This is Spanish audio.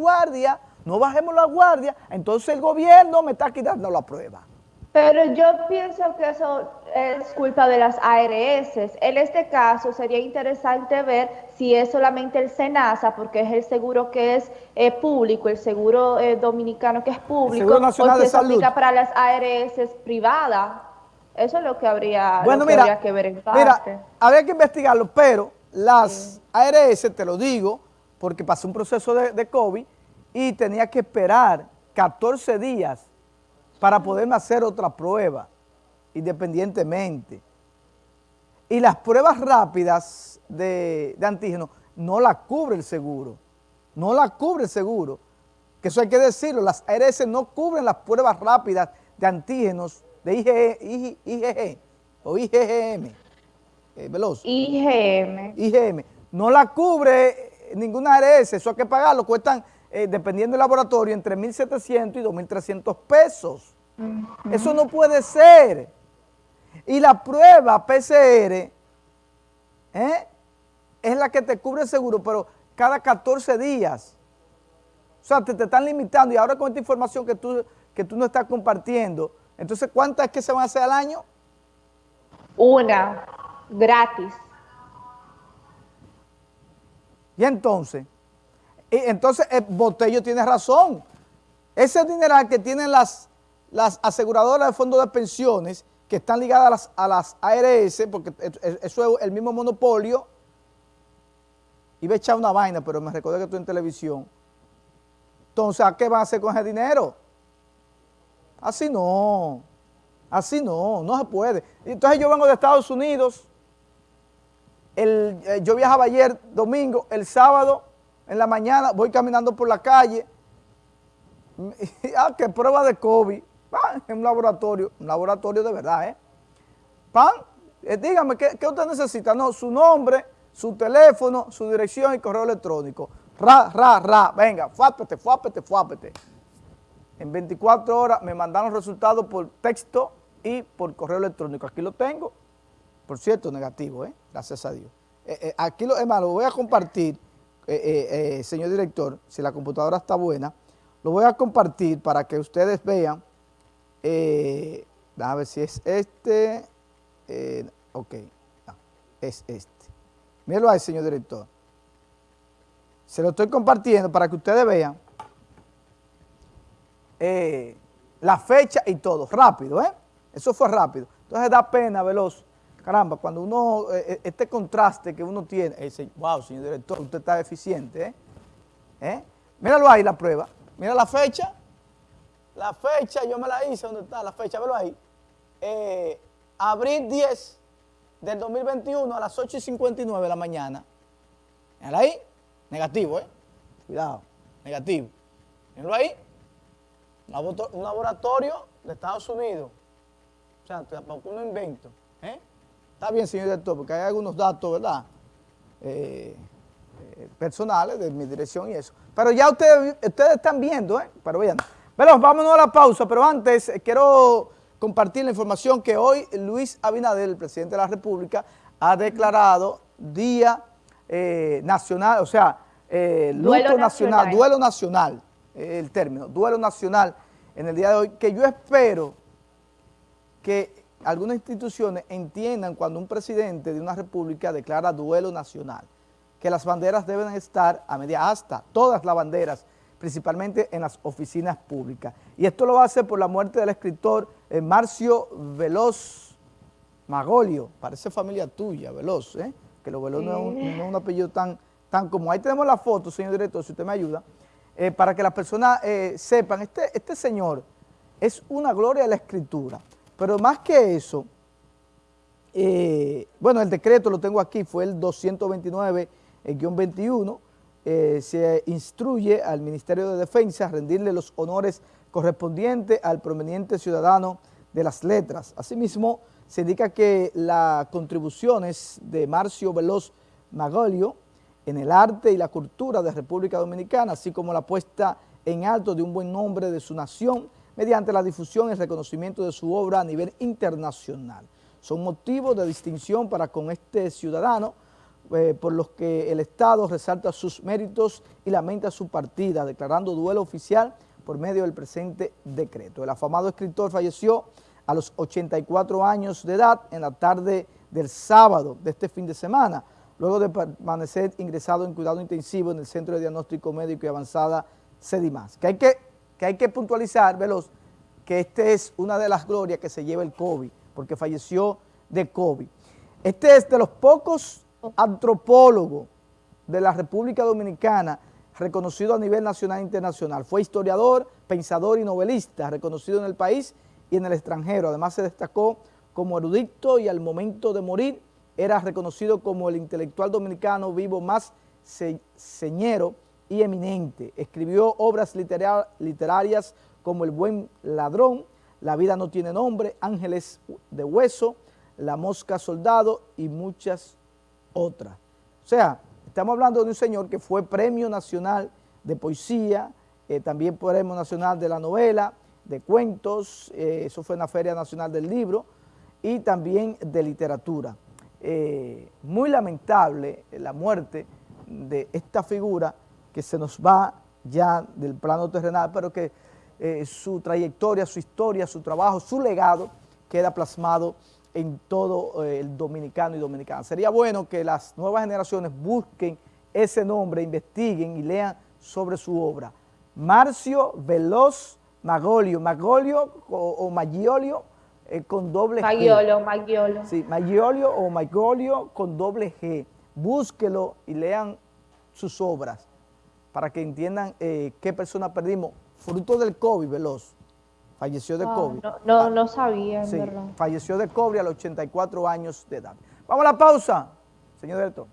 guardia, no bajemos la guardia, entonces el gobierno me está quitando la prueba. Pero yo pienso que eso es culpa de las ARS. En este caso sería interesante ver si es solamente el SENASA, porque es el seguro que es eh, público, el seguro eh, dominicano que es público, o si eso aplica para las ARS privadas. Eso es lo que habría, bueno, mira, que ver en parte. Mira, habría que investigarlo, pero las ARS, te lo digo, porque pasó un proceso de, de COVID y tenía que esperar 14 días para poderme hacer otra prueba, independientemente. Y las pruebas rápidas de, de antígeno no la cubre el seguro, no la cubre el seguro, que eso hay que decirlo, las ARS no cubren las pruebas rápidas de antígenos de IgG, IgG o IgM, eh, veloz. IgM. IgM. No la cubre ninguna ARS, eso hay que pagarlo, cuestan eh, dependiendo del laboratorio, entre 1.700 y 2.300 pesos. Eso no puede ser. Y la prueba PCR ¿eh? es la que te cubre el seguro, pero cada 14 días. O sea, te, te, están limitando y ahora con esta información que tú, que tú no estás compartiendo, entonces, ¿cuántas es que se van a hacer al año? Una, gratis. Y entonces, entonces el Botello tiene razón. Ese dineral que tienen las, las aseguradoras de fondos de pensiones que están ligadas a las, a las ARS, porque eso es el mismo monopolio, iba a echar una vaina, pero me recordé que estoy en televisión. Entonces, ¿a qué van a hacer con ese dinero? Así no, así no, no se puede. Entonces yo vengo de Estados Unidos, eh, yo viajaba ayer domingo, el sábado en la mañana voy caminando por la calle, ah, que prueba de COVID, ah, en un laboratorio, un laboratorio de verdad, ¿eh? Pan, eh, dígame, ¿qué, ¿qué, usted necesita? No, su nombre, su teléfono, su dirección y correo electrónico. Ra, ra, ra, venga, fuápete, fuápete, fuápete. En 24 horas me mandaron resultados por texto y por correo electrónico. Aquí lo tengo, por cierto, negativo, ¿eh? gracias a Dios. Eh, eh, aquí lo, lo voy a compartir eh, señor director, si la computadora está buena, lo voy a compartir para que ustedes vean, a ver si es este, ok, es este. Mírenlo ahí, señor director. Se lo estoy compartiendo para que ustedes vean la fecha y todo, rápido, ¿eh? Eso fue rápido. Entonces da pena, veloz, caramba, cuando uno, eh, eh, este contraste que uno tiene, dice, wow, señor director, usted está eficiente, ¿eh? ¿eh? Míralo ahí la prueba, mira la fecha, la fecha, yo me la hice, ¿dónde está la fecha? Velo ahí. Eh, abril 10 del 2021 a las 8 y 59 de la mañana. Míralo ahí, negativo, ¿eh? Cuidado, negativo. Míralo ahí, un laboratorio de Estados Unidos. O sea, tampoco un invento, ¿eh? Está bien, señor director, porque hay algunos datos, ¿verdad? Eh, eh, personales de mi dirección y eso. Pero ya ustedes, ustedes están viendo, ¿eh? Pero vean. Bueno, vámonos a la pausa, pero antes eh, quiero compartir la información que hoy Luis Abinader, el presidente de la República, ha declarado Día eh, Nacional, o sea, eh, luto nacional, duelo nacional, el término, duelo nacional en el día de hoy, que yo espero que algunas instituciones entiendan cuando un presidente de una república declara duelo nacional, que las banderas deben estar a media asta, todas las banderas, principalmente en las oficinas públicas. Y esto lo va a hacer por la muerte del escritor eh, Marcio Veloz Magolio, parece familia tuya, Veloz, ¿eh? que lo Veloz sí. no, es un, no, es un, apellido tan, tan común. Ahí tenemos la foto, señor director, si usted me ayuda, eh, para que las personas eh, sepan, este, este señor es una gloria de la escritura. Pero más que eso, eh, bueno, el decreto lo tengo aquí, fue el 229-21, eh, se instruye al Ministerio de Defensa a rendirle los honores correspondientes al proveniente ciudadano de las letras. Asimismo, se indica que las contribuciones de Marcio Veloz Magolio en el arte y la cultura de República Dominicana, así como la puesta en alto de un buen nombre de su nación, mediante la difusión y reconocimiento de su obra a nivel internacional. Son motivos de distinción para con este ciudadano, eh, por los que el Estado resalta sus méritos y lamenta su partida, declarando duelo oficial por medio del presente decreto. El afamado escritor falleció a los 84 años de edad en la tarde del sábado de este fin de semana, luego de permanecer ingresado en cuidado intensivo en el Centro de Diagnóstico Médico y Avanzada CEDIMAS. Que hay que, que, hay que puntualizar, veloz, que esta es una de las glorias que se lleva el COVID, porque falleció de COVID. Este es de los pocos antropólogo de la República Dominicana, reconocido a nivel nacional e internacional. Fue historiador, pensador y novelista, reconocido en el país y en el extranjero. Además se destacó como erudito y al momento de morir era reconocido como el intelectual dominicano vivo más señero y eminente. Escribió obras literarias como El buen ladrón, La vida no tiene nombre, Ángeles de hueso, La mosca soldado y muchas otra. O sea, estamos hablando de un señor que fue Premio Nacional de Poesía, eh, también Premio Nacional de la Novela, de Cuentos, eh, eso fue en la Feria Nacional del Libro, y también de Literatura. Eh, muy lamentable la muerte de esta figura que se nos va ya del plano terrenal, pero que su trayectoria, su historia, su trabajo, su legado queda plasmado en todo eh, el dominicano y dominicana. Sería bueno que las nuevas generaciones busquen ese nombre, investiguen y lean sobre su obra. Marcio Veloz Magolio, Magolio o, Maggiolio eh, con doble G. Maggiolo. Sí, Maggiolio o Magolio con doble G. Búsquelo y lean sus obras para que entiendan eh, qué persona perdimos, fruto del COVID, Veloz. Falleció de COVID. No, no, sabía, en verdad. Falleció de COVID a los 84 años de edad. Vamos a la pausa, señor director.